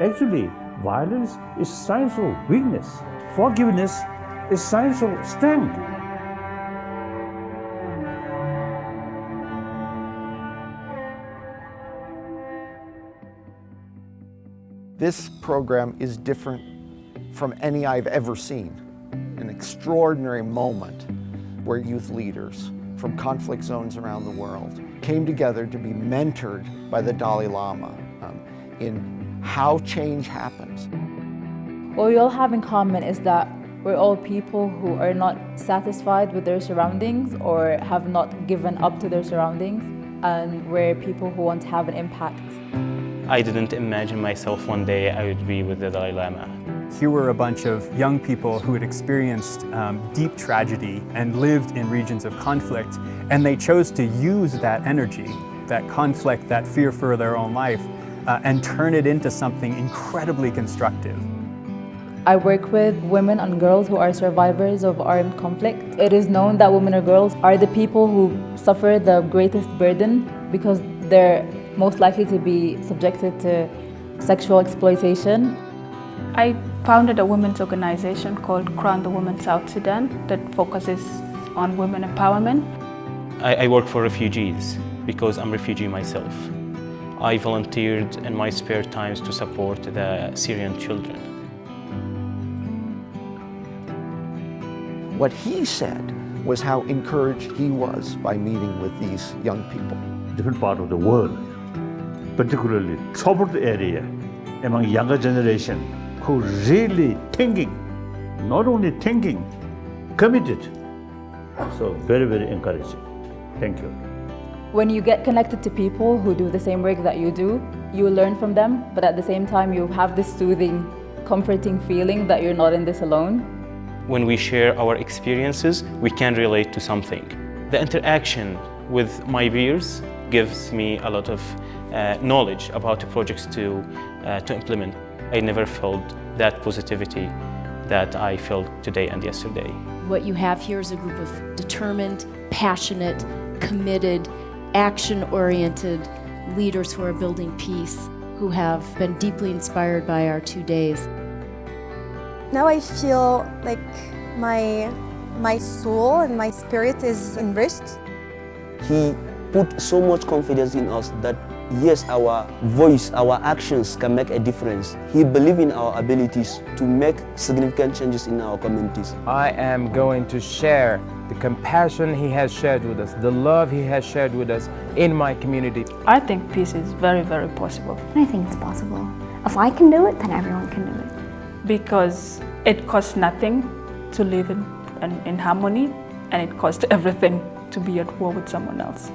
Actually, violence is signs of weakness. Forgiveness is signs of strength. This program is different from any I've ever seen. An extraordinary moment where youth leaders from conflict zones around the world came together to be mentored by the Dalai Lama um, in how change happens. What we all have in common is that we're all people who are not satisfied with their surroundings or have not given up to their surroundings and we're people who want to have an impact. I didn't imagine myself one day I would be with the Dalai Lama. Here were a bunch of young people who had experienced um, deep tragedy and lived in regions of conflict, and they chose to use that energy, that conflict, that fear for their own life, uh, and turn it into something incredibly constructive. I work with women and girls who are survivors of armed conflict. It is known that women or girls are the people who suffer the greatest burden because they're most likely to be subjected to sexual exploitation. I founded a women's organization called Crown the Women South Sudan that focuses on women empowerment. I, I work for refugees because I'm a refugee myself. I volunteered in my spare times to support the Syrian children. What he said was how encouraged he was by meeting with these young people. Different part of the world, particularly troubled area among younger generation who really thinking, not only thinking, committed. So very, very encouraging. Thank you. When you get connected to people who do the same work that you do, you learn from them, but at the same time you have this soothing, comforting feeling that you're not in this alone. When we share our experiences, we can relate to something. The interaction with my peers gives me a lot of uh, knowledge about the projects to, uh, to implement. I never felt that positivity that I felt today and yesterday. What you have here is a group of determined, passionate, committed, action-oriented leaders who are building peace, who have been deeply inspired by our two days. Now I feel like my, my soul and my spirit is enriched. He put so much confidence in us that yes, our voice, our actions can make a difference. He believed in our abilities to make significant changes in our communities. I am going to share the compassion he has shared with us, the love he has shared with us in my community. I think peace is very, very possible. I think it's possible. If I can do it, then everyone can do it. Because it costs nothing to live in, in, in harmony and it costs everything to be at war with someone else.